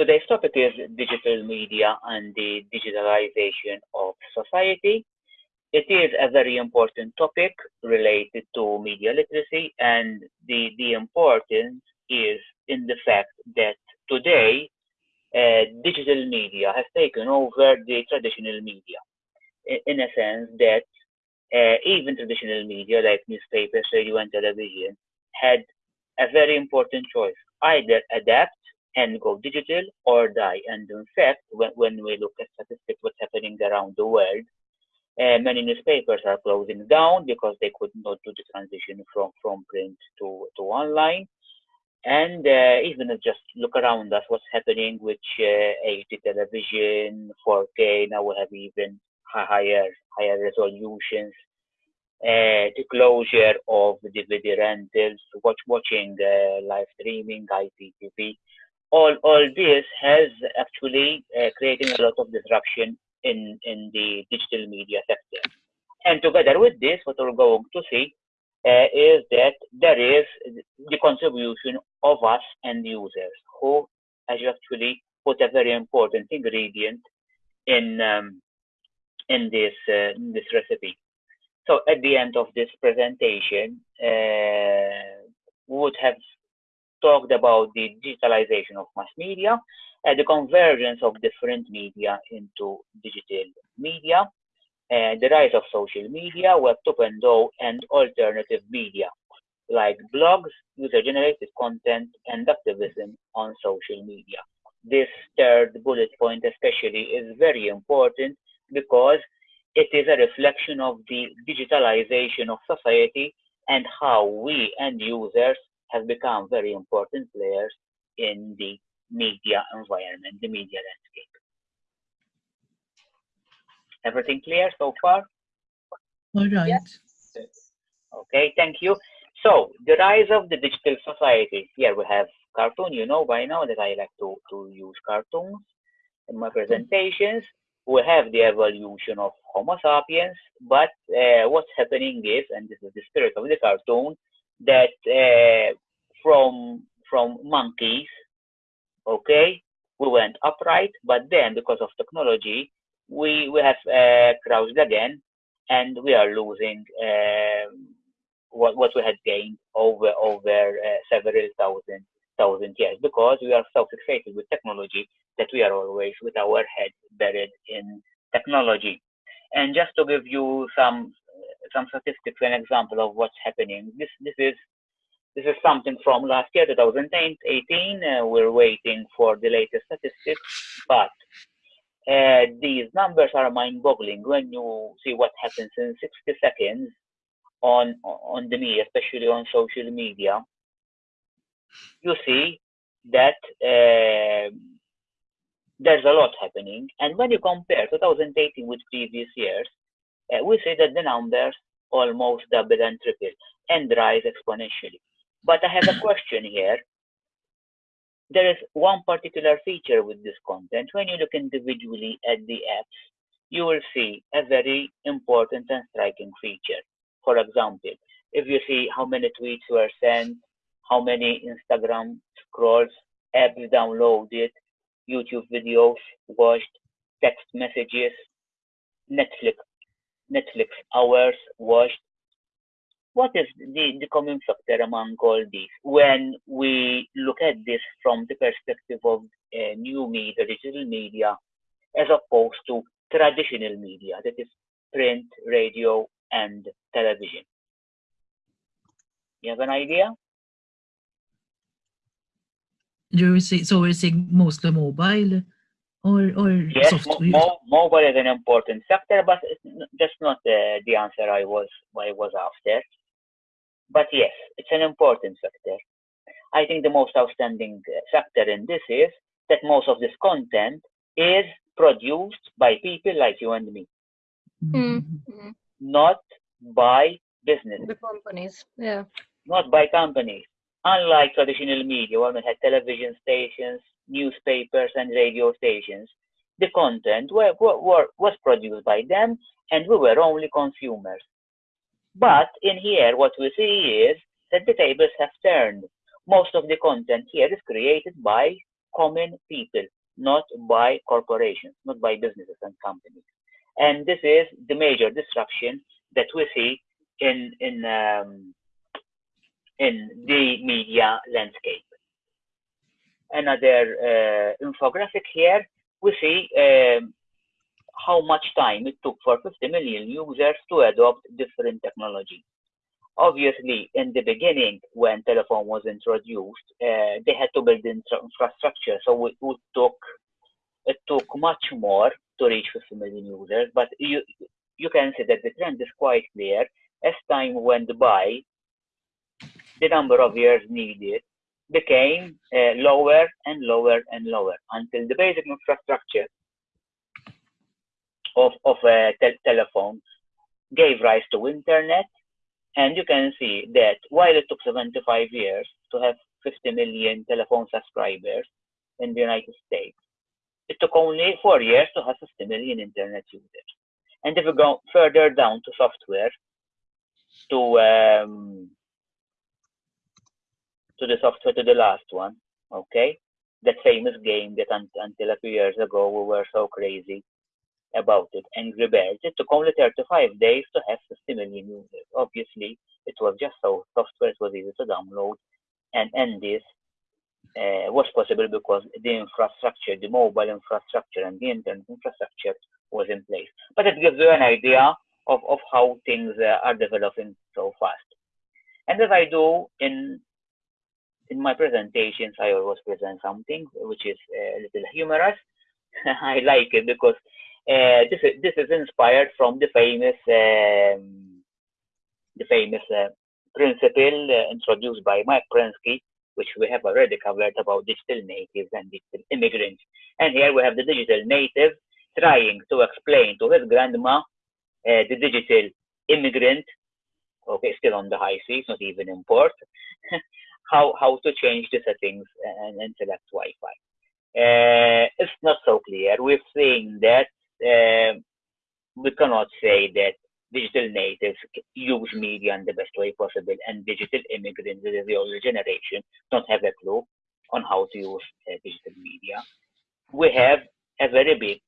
today's topic is digital media and the digitalization of society. It is a very important topic related to media literacy, and the, the importance is in the fact that today uh, digital media has taken over the traditional media in, in a sense that uh, even traditional media like newspapers, radio, and television had a very important choice either adapt and go digital or die. And in fact, when, when we look at statistics, what's happening around the world, uh, many newspapers are closing down because they could not do the transition from, from print to, to online. And uh, even just look around us, what's happening with uh, HD television, 4K, now we have even higher higher resolutions, uh, the closure of DVD rentals, watch watching live streaming, IPTV. All all this has actually uh, creating a lot of disruption in in the digital media sector. And together with this, what we're going to see uh, is that there is the contribution of us and the users who has actually put a very important ingredient in um, in this uh, in this recipe. So at the end of this presentation, uh, we would have talked about the digitalization of mass media, uh, the convergence of different media into digital media, uh, the rise of social media, Web 2.0, and alternative media like blogs, user-generated content, and activism on social media. This third bullet point especially is very important because it is a reflection of the digitalization of society and how we and users have become very important players in the media environment, the media landscape. Everything clear so far? All right. Yes. Okay, thank you. So the rise of the digital society. Here we have cartoon. You know by now that I like to, to use cartoons in my presentations we have the evolution of Homo sapiens, but uh, what's happening is, and this is the spirit of the cartoon, that uh, from from monkeys, okay, we went upright, but then because of technology, we we have uh, crouched again, and we are losing um, what what we had gained over over uh, several thousand thousand years because we are so fixated with technology that we are always with our head buried in technology. And just to give you some some statistics and example of what's happening, this this is this is something from last year, 2018. Uh, we're waiting for the latest statistics, but uh, these numbers are mind-boggling when you see what happens in 60 seconds on on the media, especially on social media you see that uh, there's a lot happening. And when you compare 2018 with previous years, uh, we see that the numbers almost double and triple and rise exponentially. But I have a question here. There is one particular feature with this content. When you look individually at the apps, you will see a very important and striking feature. For example, if you see how many tweets were sent, how many Instagram scrolls, apps downloaded, YouTube videos watched, text messages, Netflix, Netflix hours watched. What is the, the common factor among all these when we look at this from the perspective of uh, new media, digital media, as opposed to traditional media, that is print, radio, and television? You have an idea? You're saying, so we're saying mostly mobile or, or yes, software? Mo mobile is an important sector, but that's not the, the answer I was, I was after. But yes, it's an important sector. I think the most outstanding factor in this is that most of this content is produced by people like you and me. Mm -hmm. Not by business. The companies, yeah. Not by companies. Unlike traditional media, we had television stations, newspapers, and radio stations, the content were, were, was produced by them, and we were only consumers. But in here, what we see is that the tables have turned. Most of the content here is created by common people, not by corporations, not by businesses and companies. And this is the major disruption that we see in in um, in the media landscape. Another uh, infographic here, we see um, how much time it took for 50 million users to adopt different technology. Obviously, in the beginning, when telephone was introduced, uh, they had to build infrastructure, so it, it took it took much more to reach 50 million users. But you you can see that the trend is quite clear. As time went by, the number of years needed became uh, lower and lower and lower until the basic infrastructure of, of uh, te telephones gave rise to internet. And you can see that while it took 75 years to have 50 million telephone subscribers in the United States, it took only four years to have 50 million internet users. And if we go further down to software, to um, to the software to the last one, okay? That famous game that un until a few years ago we were so crazy about it, Angry Birds. It took only 35 days to have 50 million users. Obviously, it was just so software, it was easy to download, and, and this uh, was possible because the infrastructure, the mobile infrastructure and the internet infrastructure was in place. But it gives you an idea of, of how things uh, are developing so fast. And as I do in in my presentations, I always present something which is a little humorous. I like it because uh, this is this is inspired from the famous um, the famous uh, principle uh, introduced by Mike Prensky, which we have already covered about digital natives and digital immigrants. And here we have the digital native trying to explain to his grandma uh, the digital immigrant. Okay, still on the high seas, not even in port. how how to change the settings and, and select Wi-Fi. Uh, it's not so clear. We're saying that uh, we cannot say that digital natives use media in the best way possible and digital immigrants, the older generation, don't have a clue on how to use uh, digital media. We have a very big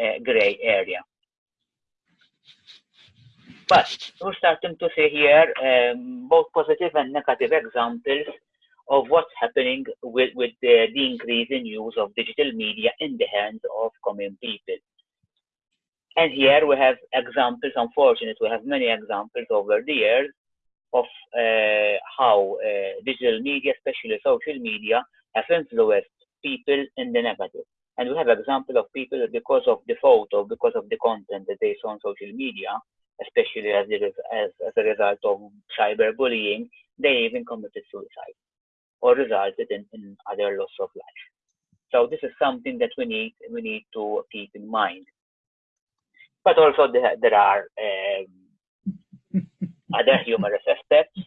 uh, gray area. But we're starting to see here um, both positive and negative examples of what's happening with, with the, the increase in use of digital media in the hands of common people. And here we have examples, unfortunately, we have many examples over the years of uh, how uh, digital media, especially social media, have influenced people in the negative. And we have example of people because of the photo, because of the content that they saw on social media, especially as, as, as a result of cyberbullying, they even committed suicide or resulted in, in other loss of life. So this is something that we need we need to keep in mind. But also there, there are um, other humorous aspects.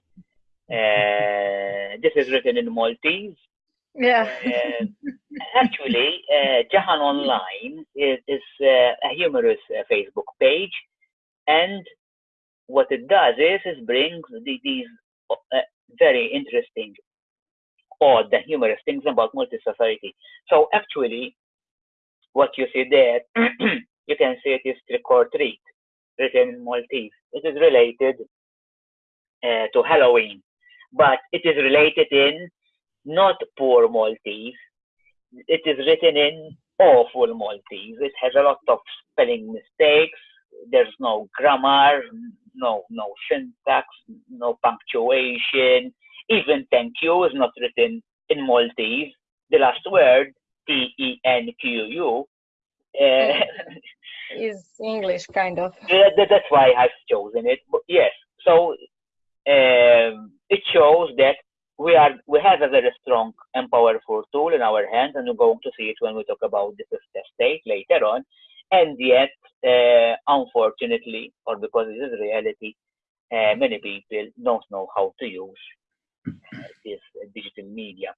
Uh, this is written in Maltese. Yeah. Uh, actually, uh, Jahan Online is, is uh, a humorous uh, Facebook page, and what it does is it brings the, these uh, very interesting odd and humorous things about multi-society. So actually, what you see there, you can see it is trick or treat, written in Maltese. It is related uh, to Halloween, but it is related in not poor Maltese. It is written in awful Maltese. It has a lot of spelling mistakes. There's no grammar, no no syntax, no punctuation even thank you is not written in Maltese. The last word, T E N Q U, uh, is English kind of. That's why I've chosen it. But yes, so um, it shows that we are we have a very strong and powerful tool in our hands, and we're going to see it when we talk about the fifth estate later on. And yet, uh, unfortunately, or because it is reality, uh, many people don't know how to use this digital media.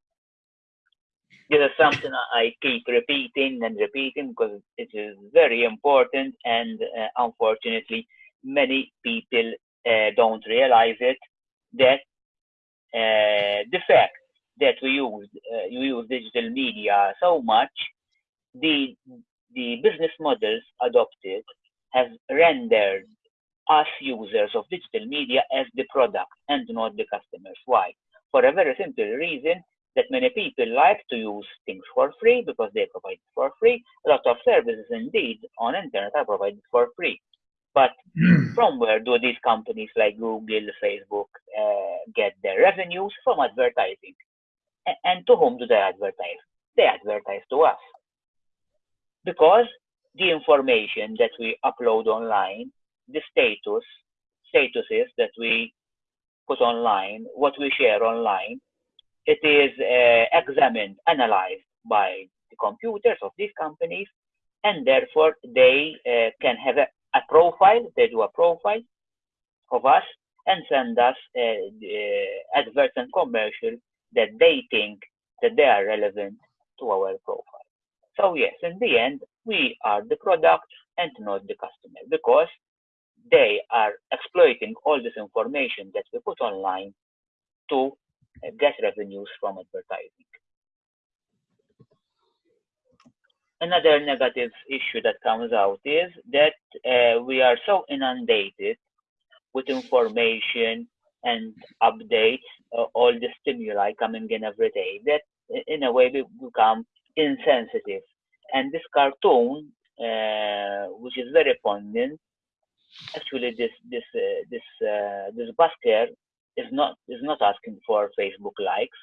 This is something I keep repeating and repeating because it is very important, and uh, unfortunately, many people uh, don't realize it. That uh, the fact that we use uh, you use digital media so much, the the business models adopted have rendered us users of digital media as the product and not the customers. Why? For a very simple reason that many people like to use things for free because they provide it for free. A lot of services indeed on internet are provided for free. But from where do these companies like Google, Facebook uh, get their revenues? From advertising. And to whom do they advertise? They advertise to us. Because the information that we upload online, the status, statuses that we put online, what we share online, it is uh, examined, analyzed by the computers of these companies, and therefore they uh, can have a, a, profile, they do a profile of us and send us uh, adverts and commercials that they think that they are relevant to our profile. So yes, in the end, we are the product and not the customer because they are exploiting all this information that we put online to uh, get revenues from advertising. Another negative issue that comes out is that uh, we are so inundated with information and updates, uh, all the stimuli coming in every day, that in a way we become insensitive. And this cartoon, uh, which is very poignant, actually this this uh, this uh, this busker is not is not asking for Facebook likes.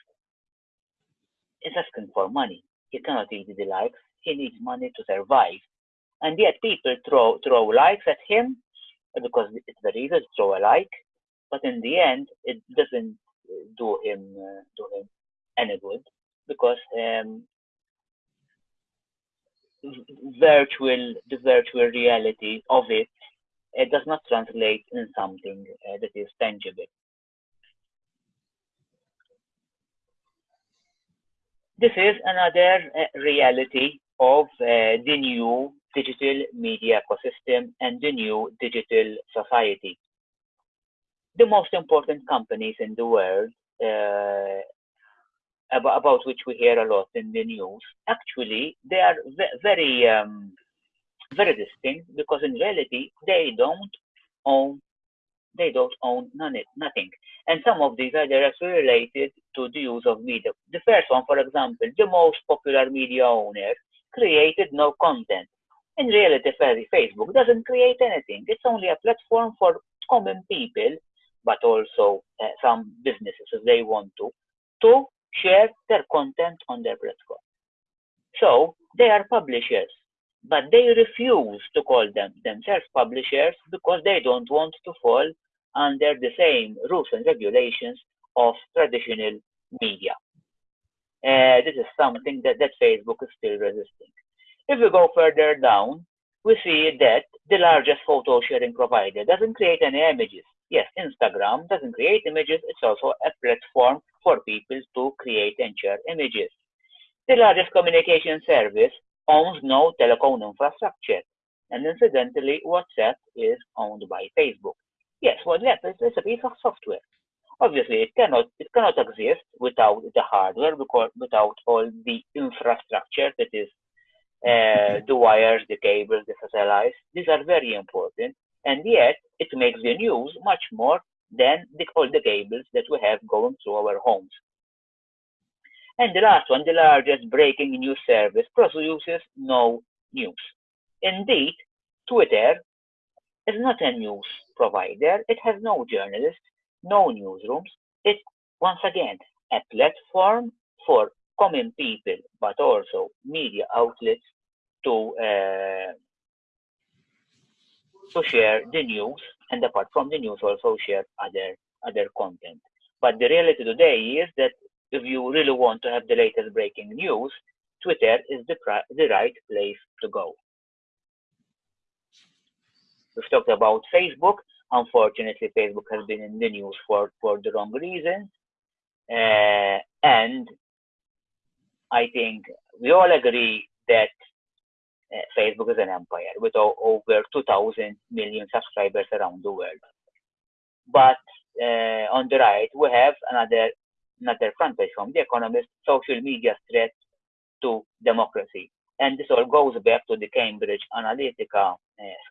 He's asking for money. He cannot eat the likes. He needs money to survive. And yet people throw throw likes at him because it's very easy to throw a like, but in the end it doesn't do him uh, do him any good because um, virtual the virtual reality of it it does not translate in something uh, that is tangible. This is another uh, reality of uh, the new digital media ecosystem and the new digital society. The most important companies in the world uh, about, about, which we hear a lot in the news, actually, they are very um, very distinct because in reality they don't own they don't own none, nothing. And some of these are directly related to the use of media. The first one, for example, the most popular media owner created no content. In reality, Facebook doesn't create anything. It's only a platform for common people, but also uh, some businesses if they want to, to share their content on their platform. So they are publishers but they refuse to call them themselves publishers because they don't want to fall under the same rules and regulations of traditional media. Uh, this is something that, that Facebook is still resisting. If we go further down, we see that the largest photo sharing provider doesn't create any images. Yes, Instagram doesn't create images, it's also a platform for people to create and share images. The largest communication service owns no telecom infrastructure. And incidentally, WhatsApp is owned by Facebook. Yes, WhatsApp is a piece of software. Obviously, it cannot it cannot exist without the hardware, because without all the infrastructure that is uh, the wires, the cables, the satellites. These are very important, and yet it makes the news much more than the, all the cables that we have going through our homes. And the last one, the largest breaking news service, produces no news. Indeed, Twitter is not a news provider. It has no journalists, no newsrooms. It's, once again, a platform for common people, but also media outlets to uh, to share the news, and apart from the news, also share other other content. But the reality today is that if you really want to have the latest breaking news, Twitter is the, the right place to go. We've talked about Facebook. Unfortunately, Facebook has been in the news for, for the wrong reasons. Uh, and I think we all agree that Facebook is an empire with over 2,000 million subscribers around the world. But uh, on the right, we have another another front page from The Economist, social media threat to democracy. And this all goes back to the Cambridge Analytica uh,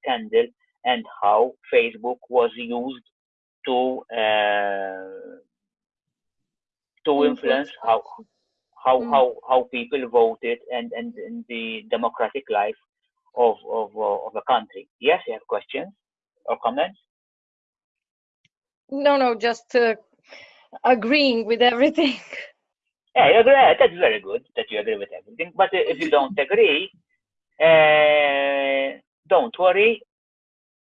scandal and how Facebook was used to uh, to influence how how Mm. how how people voted and and, and the democratic life of of uh, of a country. Yes, you have questions or comments? No, no, just uh, agreeing with everything. Yeah, you agree. That's very good that you agree with everything. But uh, if you don't agree, uh, don't worry.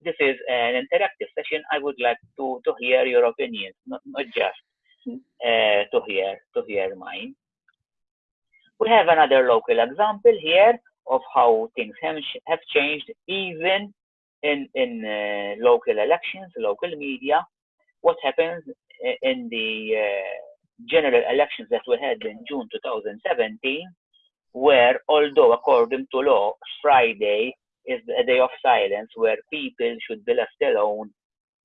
This is an interactive session. I would like to, to hear your opinions, not, not just uh, to hear to hear mine. We have another local example here of how things have, changed even in in uh, local elections, local media. What happens in the uh, general elections that we had in June 2017, where although according to law, Friday is a day of silence where people should be left alone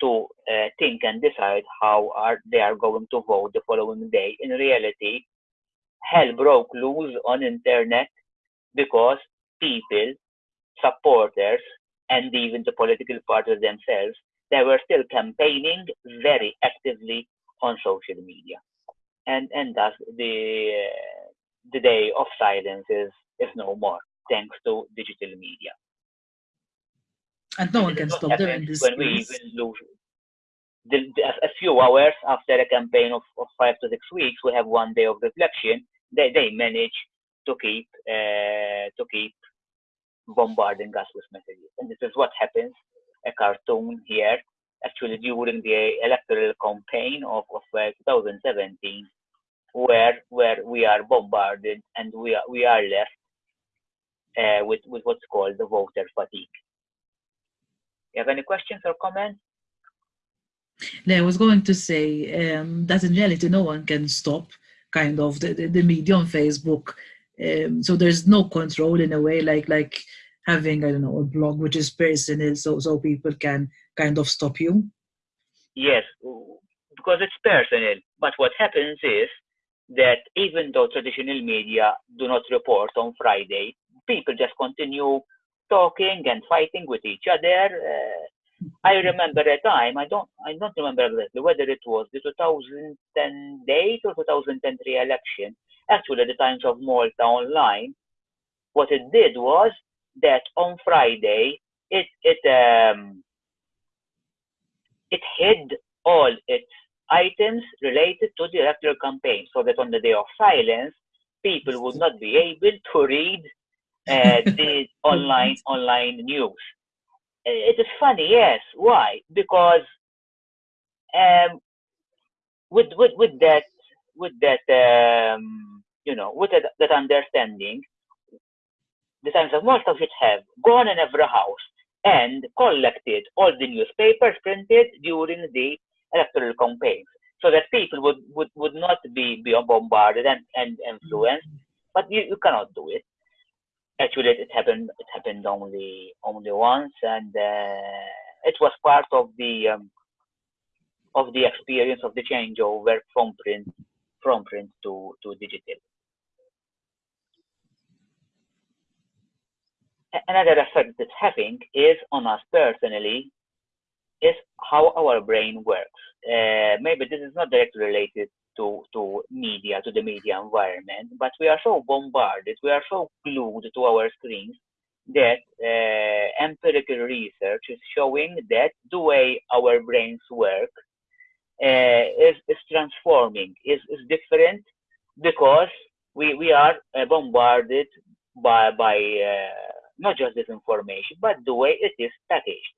to uh, think and decide how are they are going to vote the following day. In reality, hell broke loose on internet because people, supporters, and even the political parties themselves, they were still campaigning very actively on social media and and thus the uh, the day of silence is is no more thanks to digital media. And no one can stop them in this when we even lose. The, the, a few hours after a campaign of, of five to six weeks, we have one day of reflection. They they manage to keep uh, to keep bombarding us with messages, and this is what happens. A cartoon here, actually during the electoral campaign of, of uh, 2017, where where we are bombarded and we are we are left uh, with with what's called the voter fatigue. You have any questions or comments? Yeah, I was going to say um, that in reality, no one can stop kind of the, the, the media on Facebook. Um, so there's no control in a way, like like having I don't know a blog which is personal, so so people can kind of stop you. Yes, because it's personal. But what happens is that even though traditional media do not report on Friday, people just continue talking and fighting with each other. Uh, I remember a time, I don't, I don't remember exactly whether it was the 2008 or 2003 election. Actually, the Times of Malta online, what it did was that on Friday, it it um, it hid all its items related to the electoral campaign, so that on the day of silence, people would not be able to read uh, the online online news. It is funny, yes. Why? Because um, with with with that with that um, you know with that, that understanding, the Times of Malta should have gone in every house and collected all the newspapers printed during the electoral campaigns, so that people would, would, would not be, be bombarded and, and influenced. But you, you cannot do it actually it happened it happened only only once and uh, it was part of the um, of the experience of the changeover from print from print to to digital. Another effect it's having is on us personally is how our brain works. Uh, maybe this is not directly related to, to media, to the media environment, but we are so bombarded, we are so glued to our screens that uh, empirical research is showing that the way our brains work uh, is, is transforming, is, is different because we, we are uh, bombarded by, by uh, not just this information, but the way it is packaged.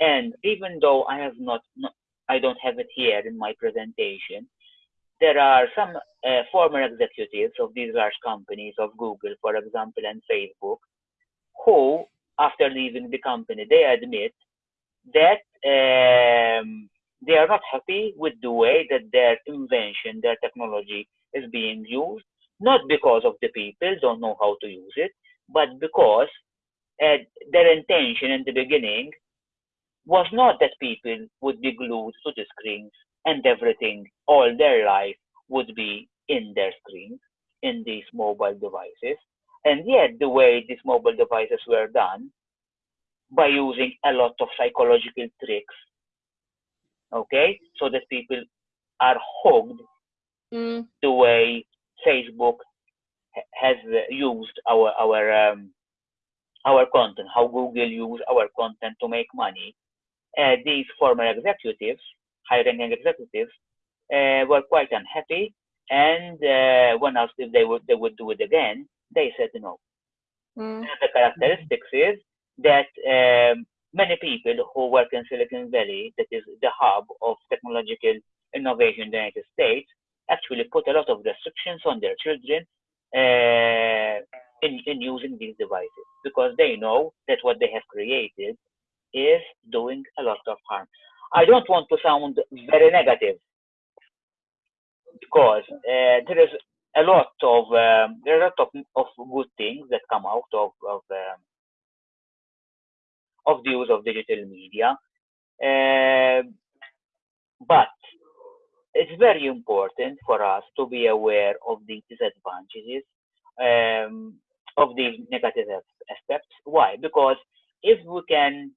And even though I have not, not I don't have it here in my presentation, there are some uh, former executives of these large companies, of Google, for example, and Facebook, who, after leaving the company, they admit that um, they are not happy with the way that their invention, their technology is being used, not because of the people don't know how to use it, but because uh, their intention in the beginning was not that people would be glued to the screens and everything all their life would be in their screens, in these mobile devices. And yet, the way these mobile devices were done, by using a lot of psychological tricks, okay, so that people are hooked Mm. the way Facebook has uh, used our our um, our content, how Google use our content to make money. Uh, these former executives, high-ranking executives, uh, were quite unhappy, and uh, when asked if they would they would do it again, they said no. Mm. the characteristics is that um, many people who work in Silicon Valley, that is the hub of technological innovation in the United States, actually put a lot of restrictions on their children uh, in, in using these devices because they know that what they have created is doing a lot of harm. I don't want to sound very negative because uh, there is a lot of um, there are a lot of, of good things that come out of of, um, of the use of digital media, Um but it's very important for us to be aware of the disadvantages um, of these negative aspects. Why? Because if we can,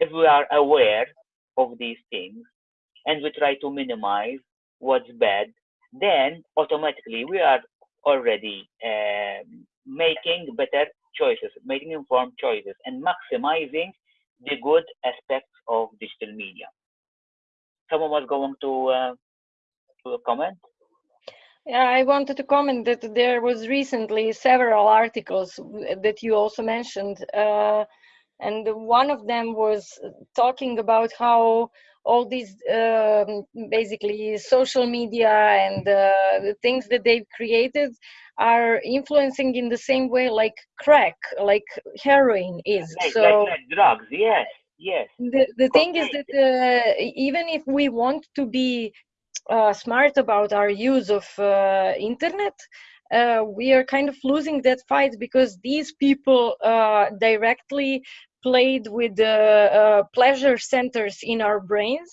if we are aware of these things and we try to minimize what's bad, then automatically we are already um, making better choices, making informed choices, and maximizing the good aspects of digital media. Someone was going to uh, to comment. Yeah, I wanted to comment that there was recently several articles that you also mentioned, uh, and one of them was talking about how all these um, basically social media and uh, the things that they've created are influencing in the same way like crack, like heroin is. Like, So like, like drugs, yes, yes, the, the thing is that uh, even if we want to be uh, smart about our use of uh, internet uh, we are kind of losing that fight because these people uh, directly played with the uh, pleasure centers in our brains.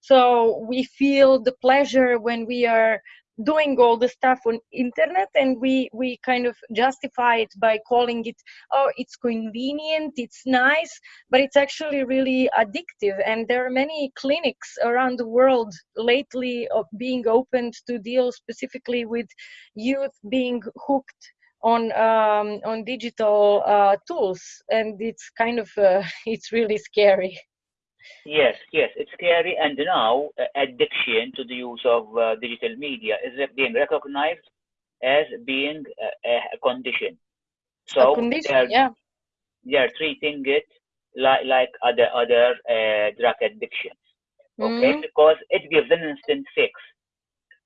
So we feel the pleasure when we are doing all the stuff on internet and we we kind of justify it by calling it oh it's convenient it's nice but it's actually really addictive. And there are many clinics around the world lately being opened to deal specifically with youth being hooked on um, on digital uh, tools and it's kind of uh, it's really scary yes, yes. It's scary, and now uh, addiction to the use of uh, digital media is being recognized as being a, a a condition. a So condition they're yeah they're treating it like like other other uh, drug addictions. Okay, hmm because it gives an instant fix,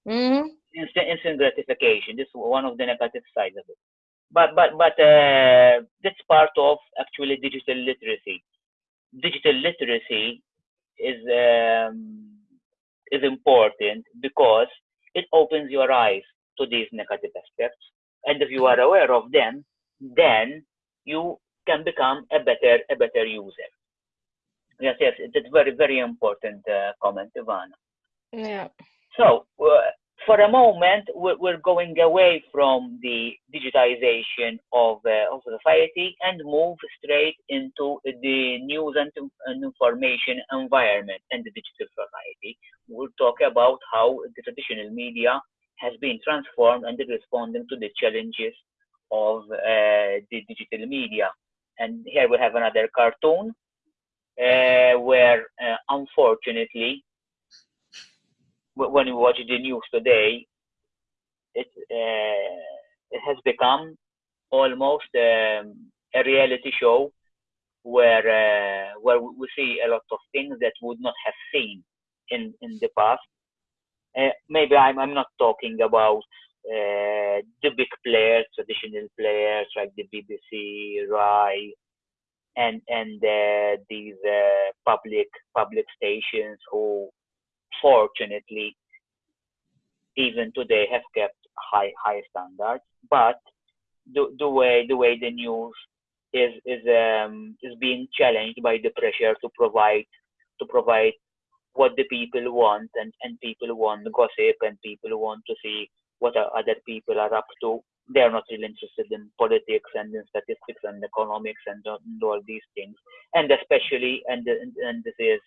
hmm instant instant gratification. This is one of the negative sides of it. But but but uh, that's part of actually digital literacy. Digital literacy is um, is important because it opens your eyes to these negative aspects, and if you are aware of them, then you can become a better a better user. Yes, yes, it's a very very important uh, comment, Ivana. yeah So, uh, for a moment, we're, we're going away from the digitization of, uh, of society and move straight into the news and, and information environment and the digital society. We'll talk about how the traditional media has been transformed and responding to the challenges of uh, the digital media. And here we have another cartoon uh, where, uh, unfortunately, when you watch the news today, it uh, it has become almost um, a reality show where uh, where we see a lot of things that would not have seen in in the past. Uh, maybe I'm I'm not talking about uh, the big players, traditional players like the BBC, Rai, and and uh, these uh, public public stations who fortunately even today have kept high high standards. But the, the way the way the news is is um, is being challenged by the pressure to provide to provide what the people want and, and people want gossip and people want to see what other people are up to. They're not really interested in politics and in statistics and economics and, and all these things. And especially, and, and this is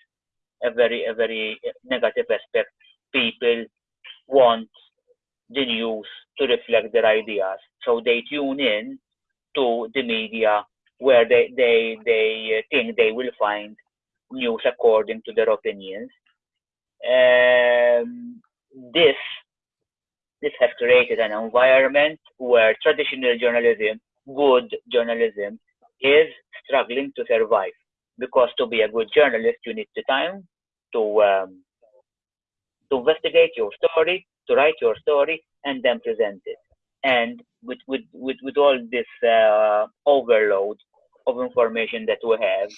a very, a very negative aspect, people want the news to reflect their ideas. So they tune in to the media where they, they, they think they will find news according to their opinions. Um, this this has created an environment where traditional journalism, good journalism, is struggling to survive. Because to be a good journalist, you need the time to um, to investigate your story, to write your story, and then present it. And with with with, with all this uh, overload of information that we have,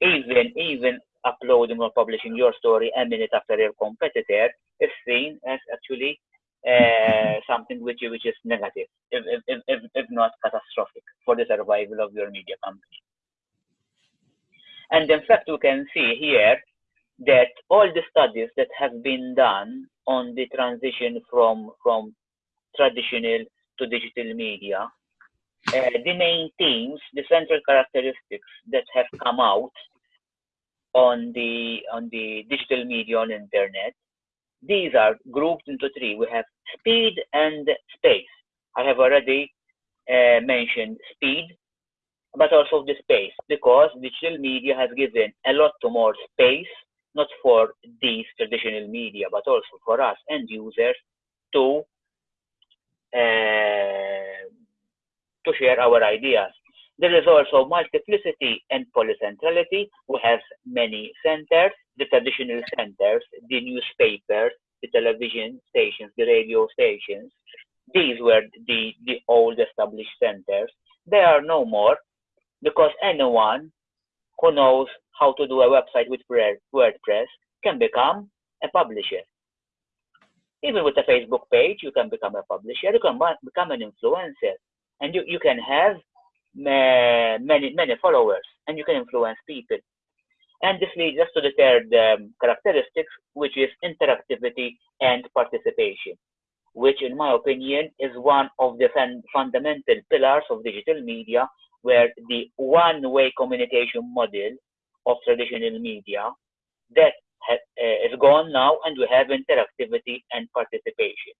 even even uploading or publishing your story a minute after your competitor is seen as actually uh, something which which is negative, if, if, if, if not catastrophic, for the survival of your media company. And in fact, we can see here that all the studies that have been done on the transition from from traditional to digital media, uh, the main themes, the central characteristics that have come out on the on the digital media on internet these are grouped into three. We have speed and space. I have already uh, mentioned speed but also the space because digital media has given a lot more space not for these traditional media but also for us end users to uh, to share our ideas there is also multiplicity and polycentrality. We have many centers, the traditional centers, the newspapers, the television stations, the radio stations. These were the, the old established centers. They are no more because anyone who knows how to do a website with WordPress can become a publisher. Even with a Facebook page, you can become a publisher, you can become an influencer, and you, you can have many many followers and you can influence people and this leads us to the third um, characteristics which is interactivity and participation which in my opinion is one of the fun fundamental pillars of digital media where the one-way communication model of traditional media that uh, is gone now and we have interactivity and participation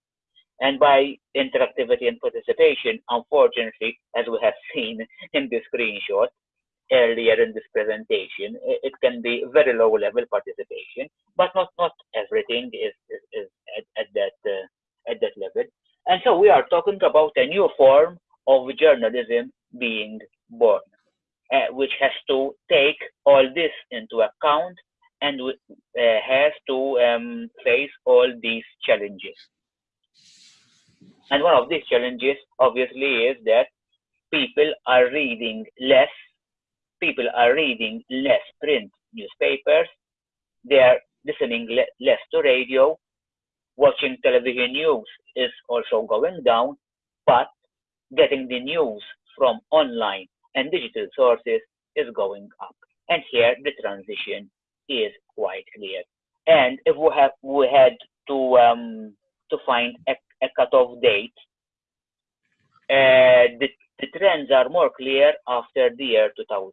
and by interactivity and participation, unfortunately, as we have seen in the screenshot earlier in this presentation, it can be very low level participation, but not, not everything is, is, is at, at, that, uh, at that level. And so we are talking about a new form of journalism being born, uh, which has to take all this into account and uh, has to um, face all these challenges. And one of these challenges, obviously, is that people are reading less. People are reading less print newspapers. They are listening le less to radio. Watching television news is also going down, but getting the news from online and digital sources is going up. And here the transition is quite clear. And if we have we had to um, to find a a cutoff date, uh, the, the trends are more clear after the year 2000.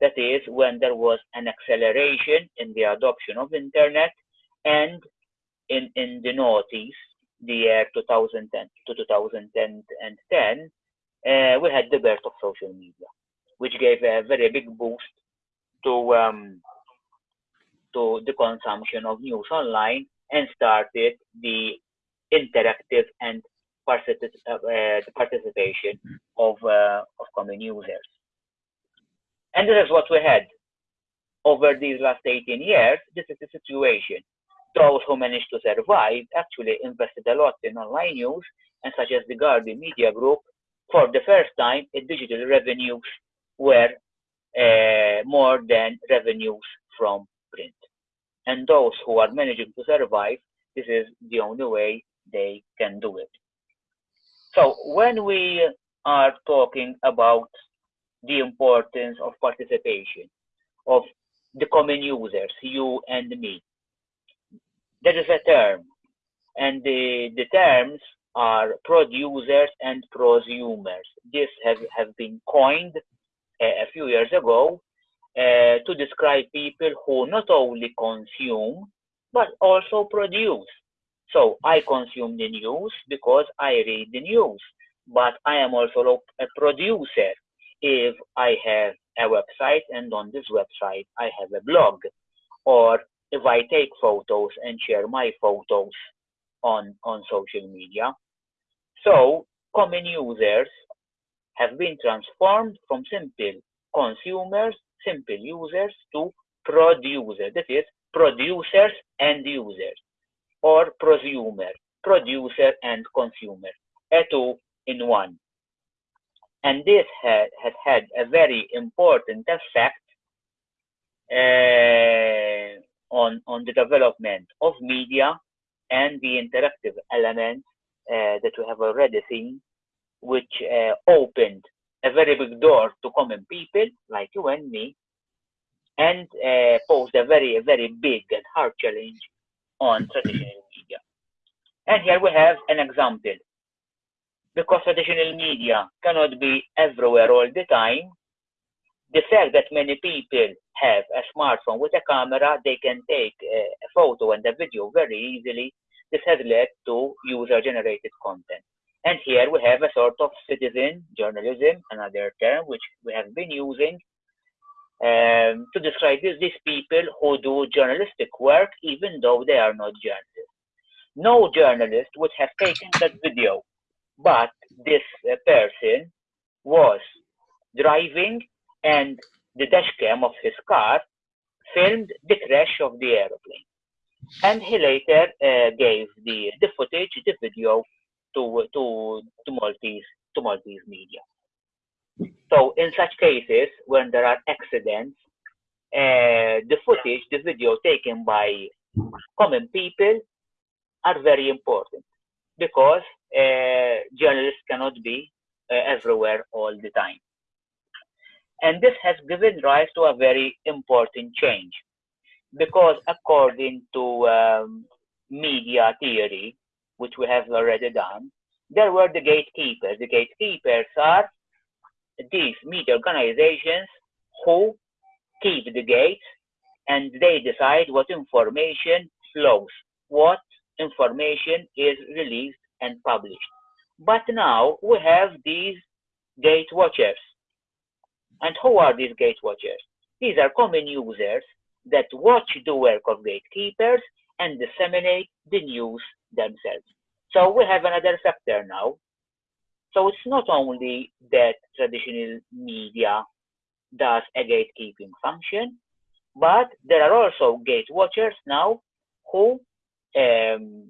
That is when there was an acceleration in the adoption of internet and in, in the noughties, the year 2010 to 2010, uh, we had the birth of social media, which gave a very big boost to um, to the consumption of news online and started the interactive and uh, the participation of, uh, of common users. And this is what we had over these last 18 years. This is the situation. Those who managed to survive actually invested a lot in online news, and such as the Guardian Media Group, for the first time, digital revenues were uh, more than revenues from print. And those who are managing to survive, this is the only way they can do it. So when we are talking about the importance of participation of the common users, you and me, there is a term, and the, the terms are producers and prosumers. This has, has been coined uh, a few years ago uh, to describe people who not only consume but also produce. So I consume the news because I read the news, but I am also a producer if I have a website and on this website I have a blog, or if I take photos and share my photos on, on social media. So common users have been transformed from simple consumers, simple users to producers. That is producers and users or prosumer, producer and consumer, a two in one. And this ha has had a very important effect uh, on, on the development of media and the interactive elements that we have already seen, which uh, opened a very big door to common people like you and me, and uh, posed a very, very big and hard challenge on traditional media. And here we have an example. Because traditional media cannot be everywhere all the time, the fact that many people have a smartphone with a camera, they can take a photo and a video very easily. This has led to user-generated content. And here we have a sort of citizen journalism, another term which we have been using um, to describe this, these people who do journalistic work even though they are not journalists. No journalist would have taken that video, but this uh, person was driving and the dashcam of his car filmed the crash of the aeroplane. And he later uh, gave the, the footage, the video to, to, to, Maltese, to Maltese media. So in such cases, when there are accidents, uh, the footage, the video taken by common people are very important because uh, journalists cannot be uh, everywhere all the time. And this has given rise to a very important change because according to um, media theory, which we have already done, there were the gatekeepers. The gatekeepers are these media organizations who keep the gates and they decide what information flows, what information is released and published. But now we have these gate watchers. And who are these gate watchers? These are common users that watch the work of gatekeepers and disseminate the news themselves. So we have another factor now so it's not only that traditional media does a gatekeeping function, but there are also gate watchers now who um,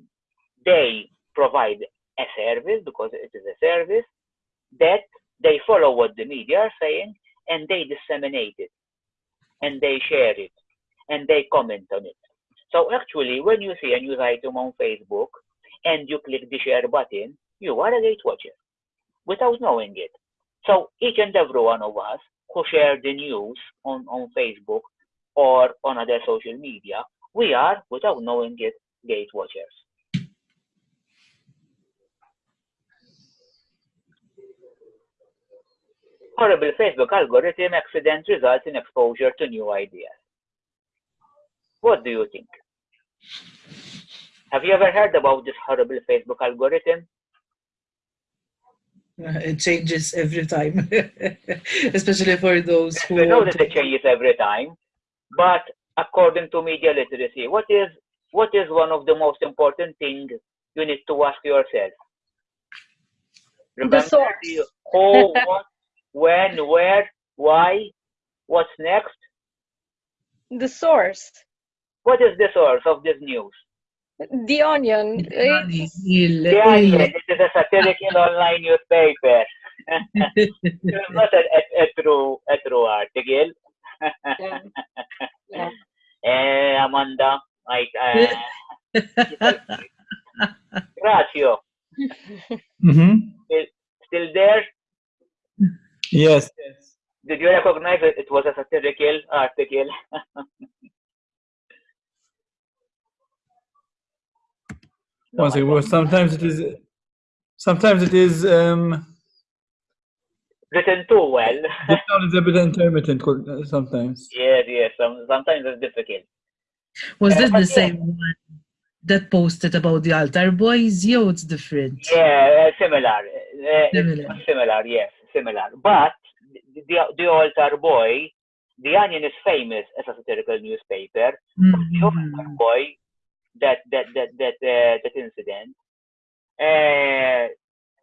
they provide a service because it is a service that they follow what the media are saying and they disseminate it and they share it and they comment on it. So actually, when you see a news item on Facebook and you click the share button, you are a gate watcher without knowing it. So each and every one of us who share the news on, on Facebook or on other social media, we are, without knowing it, gate watchers. Horrible Facebook algorithm accident results in exposure to new ideas. What do you think? Have you ever heard about this horrible Facebook algorithm? Uh, it changes every time, especially for those who. We know that it changes every time, but according to media literacy, what is what is one of the most important things you need to ask yourself? Remember the source. The who, what, when, where, why, what's next? The source. What is the source of this news? The Onion. It's, the Onion. It is a satirical online newspaper. it's not a, a, a, true a true article. yeah. yeah. Eh, Amanda, like, uh, Gracio. Mm-hmm. Still, still there? Yes. Did you recognize it? It was a satirical article. No, well, sometimes it is sometimes it is um, Written too well. the sound is a bit intermittent uh, sometimes. yes, yes. Some, sometimes it's difficult. Was Uh, this but the yeah. same one that posted about the altar boys? Yeah, it's different. Yeah, uh, similar. Uh, Similar. Similar, yes, similar. But the, the, the altar boy, the Onion is famous as a satirical newspaper. But the altar boy, that that that that uh, that incident, uh,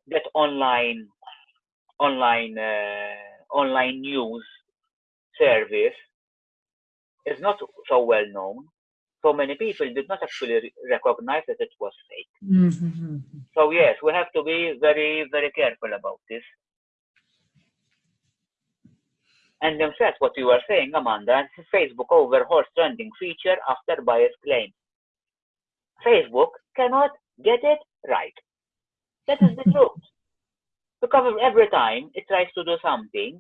that online online uh, online news service is not so well known. So many people did not actually re- recognize that it was fake. Mhm. So yes, we have to be very, very careful about this. And in fact, what you were saying, Amanda, Facebook overhauls trending feature after bias claim. Facebook cannot get it right. That is the truth. Because every time it tries to do something,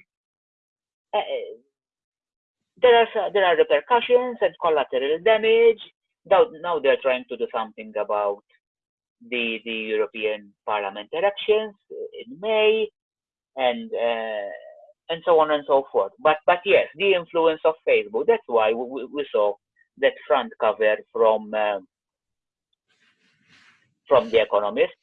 uh, there are there are repercussions and collateral damage. Now, now they're trying to do something about the the European Parliament elections in May, and uh, and so on and so forth. But but yes, the influence of Facebook. That's why we, we- we saw that front cover from um from The Economist,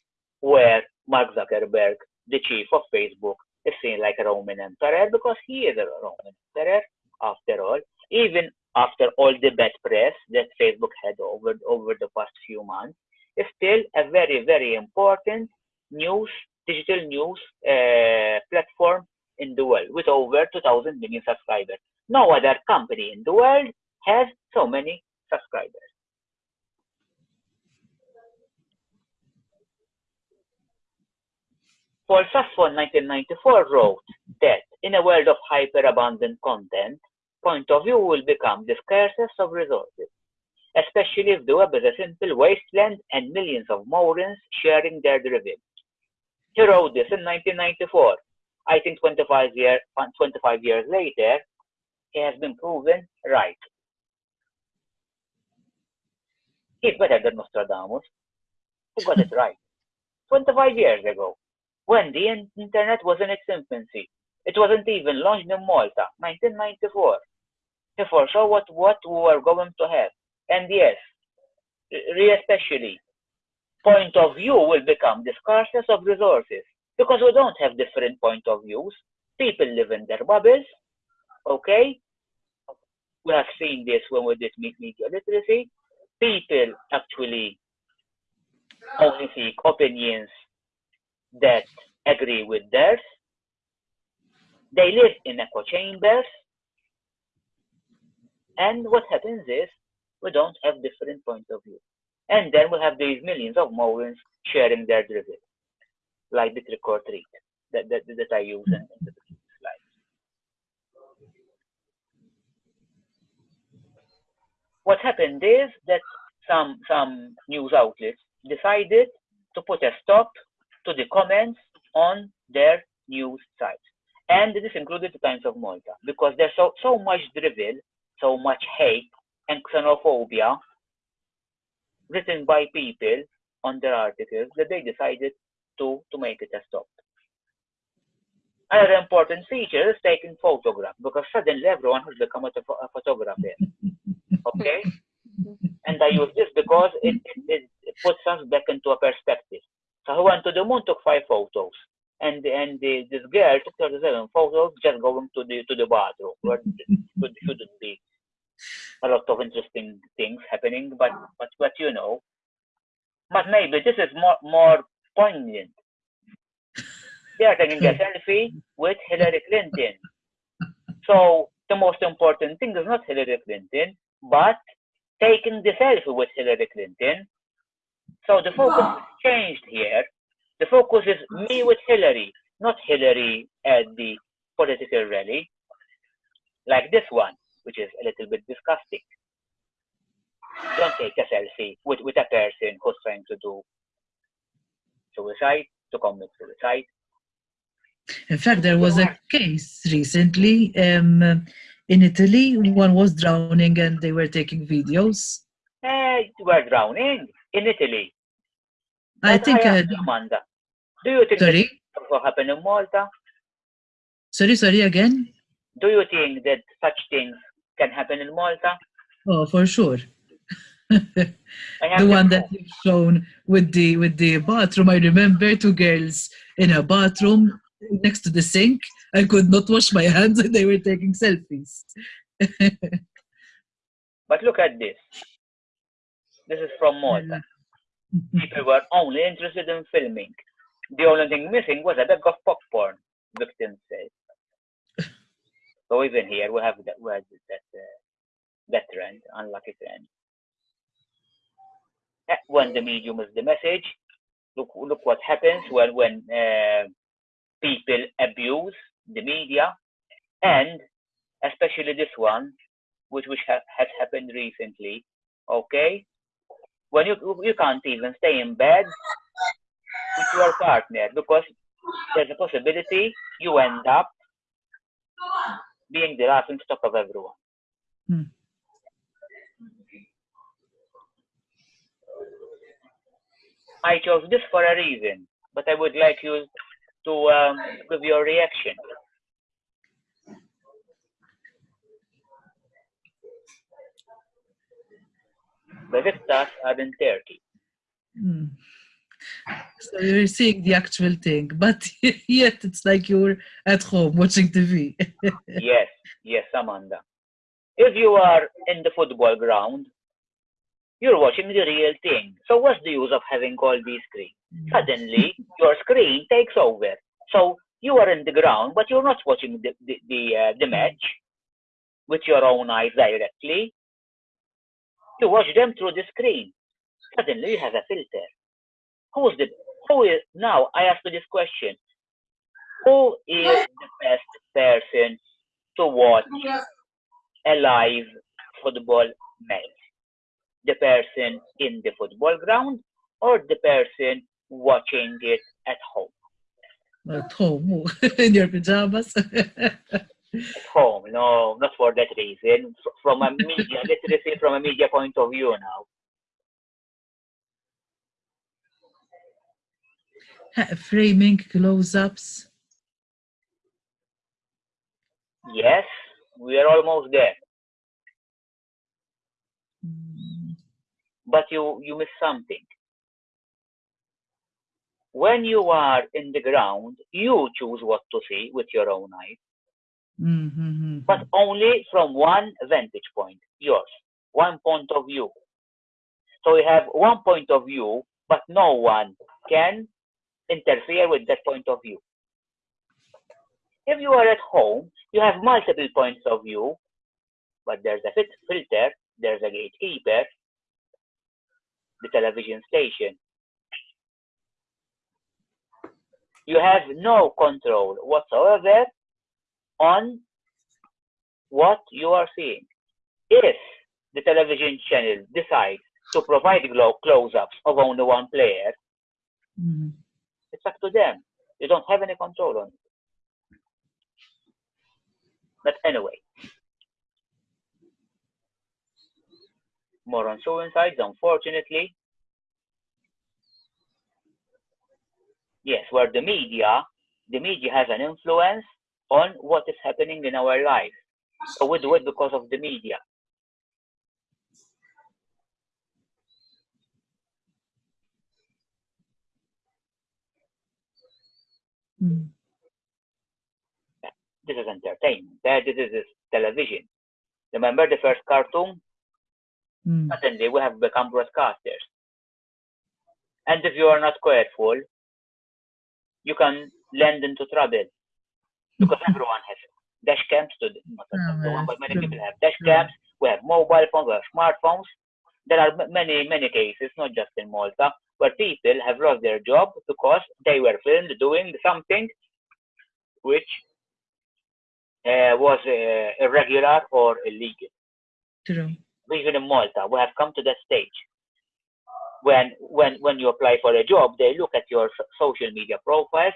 where Mark Zuckerberg, the chief of Facebook, is seen like a Roman emperor because he is a Roman emperor after all. Even after all the bad press that Facebook had over over the past few months is still a very, very important news, digital news uh, platform in the world with over 2,000 million subscribers. No other company in the world has so many subscribers. Paul Saffo in 1994 wrote that in a world of hyperabundant content, point of view will become the scarcest of resources especially if the web is a simple wasteland and millions of morons sharing their derivatives. He wrote this in 1994. I think 25, year, uh, 25 years later, he has been proven right. He's better than Nostradamus. He got it right. 25 years ago, when the internet was in its infancy. It wasn't even launched in Malta, 1994. He foresaw what, what we were going to have. And yes, especially, point of view will become the scarcest of resources because we don't have different point of views. People live in their bubbles, okay? We have seen this when we did me- media literacy. People actually only seek opinions that agree with theirs. They live in echo chambers. And what happens is we don't have different point of view. And then we have these millions of morons sharing their derivatives, like the trick or that, that, that I use in, the slides. What happened is that some some news outlets decided to put a stop to the comments on their news sites. And this included the Times of Malta because there's so, so much drivel, so much hate and xenophobia written by people on their articles that they decided to, to make it a stop. Another important feature is taking photographs because suddenly everyone has become a, a photographer. Okay? and I use this because it, it, it puts us back into a perspective. So I went to the moon, took five photos. And and the, this girl took 37 photos just going to the to the bathroom where there shouldn't be a lot of interesting things happening, but but but you know, but maybe this is more more poignant. They are taking a selfie with Hillary Clinton. So the most important thing is not Hillary Clinton, but taking the selfie with Hillary Clinton. So the focus has changed here. The focus is me with Hillary, not Hillary at the political rally, like this one which is a little bit disgusting. Don't take a selfie with, with a person who's trying to do suicide, to commit suicide. In fact, there was a case recently um, in Italy. One was drowning and they were taking videos. Eh, we're drowning in Italy. I But think uh, ask you, Amanda, Do you think Sorry? that also happen in Malta? Sorry, sorry again? Do you think that such things can happen in Malta? Oh, for sure. The one that you've shown with the with the bathroom. I remember two girls in a bathroom next to the sink. I could not wash my hands and they were taking selfies. But look at this. This is from Malta. People were only interested in filming. The only thing missing was a bag of popcorn, victim said. so even here we have that, we have that, uh, that trend, unlucky trend. Eh, When the medium is the message, look, look what happens when, when uh, people abuse the media and especially this one, which, which ha- has happened recently, okay? When you, you can't even stay in bed with your partner because there's a possibility you end up being the laughing stock of everyone. Hmm. I chose this for a reason, but I would like you to um, give your reaction. The Besiktas are in Turkey. Mm. So you're seeing the actual thing, but yet it's like you're at home watching TV. yes, yes, Amanda. If you are in the football ground, you're watching the real thing. So what's the use of having all these screens? Suddenly, your screen takes over. So you are in the ground, but you're not watching the the the, uh, the match with your own eyes directly. You watch them through the screen. Suddenly, you have a filter. Who is the who is now? I ask you this question: Who is the best person to watch a live football match? The person in the football ground or the person watching it at home? At home, in your pajamas. At home, no, not for that reason. From a media literacy, from a media point of view now. Framing close-ups. Yes, we are almost there. Mm, But you, you miss something. When you are in the ground, you choose what to see with your own eyes. Mm, mm, mm, but only from one vantage point, yours, one point of view. So you have one point of view, but no one can interfere with that point of view. If you are at home, you have multiple points of view, but there's a filter, there's a gatekeeper, the television station. You have no control whatsoever on what you are seeing. If the television channel decides to provide close-ups of only one player, mm. it's up to them. You don't have any control on it. But anyway, more on suicides, unfortunately. Yes, where the media, the media has an influence on what is happening in our life. So we do it because of the media. Mm. This is entertainment. This is television. Remember the first cartoon? Mm. Suddenly we have become broadcasters. And if you are not careful, you can land into trouble. Because everyone has dash cams to not Oh, everyone, yes, but many people have dash cams, we have mobile phones, we have smartphones. There are many, many cases, not just in Malta, where people have lost their job because they were filmed doing something which uh, was uh, irregular or illegal. True. Even in Malta, we have come to that stage. When, when, when you apply for a job, they look at your social media profiles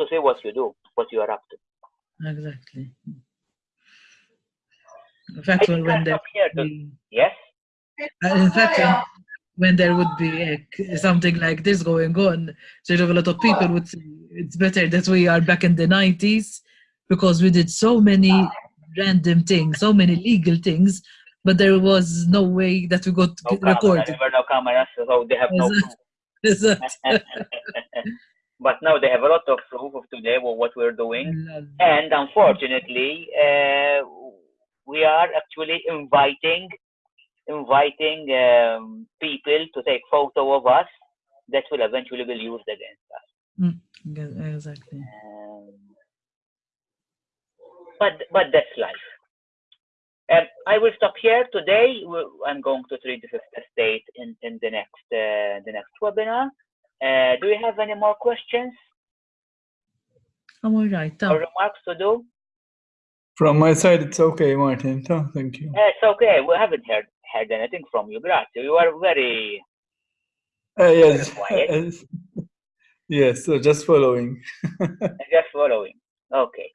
to see what you do, what you are up to. Exactly. In fact, I when, think when I'll the, stop here to- Yes? uh, in fact, when, when there would be like, something like this going on, sort of a lot of people would say it's better that we are back in the 90s because we did so many random things, so many legal things, but there was no way that we got No camera, recorded. there were no cameras, so they have no proof. Is that- but now they have a lot of proof of today of what we're doing. And unfortunately, uh, we are actually inviting inviting um, people to take photo of us that will eventually be used against us. Yeah, exactly. Um, but but that's life. Um, I will stop here today. I'm going to treat the fifth estate in, in the next uh, the next webinar. Uh, do you have any more questions I'm all right. or remarks to do? From my side, it's okay, Martin. So, thank you. Uh, it's okay. We haven't heard heard anything from you. Grazie. You are very Uh, yes. quiet. yes, so just following. just following. Okay.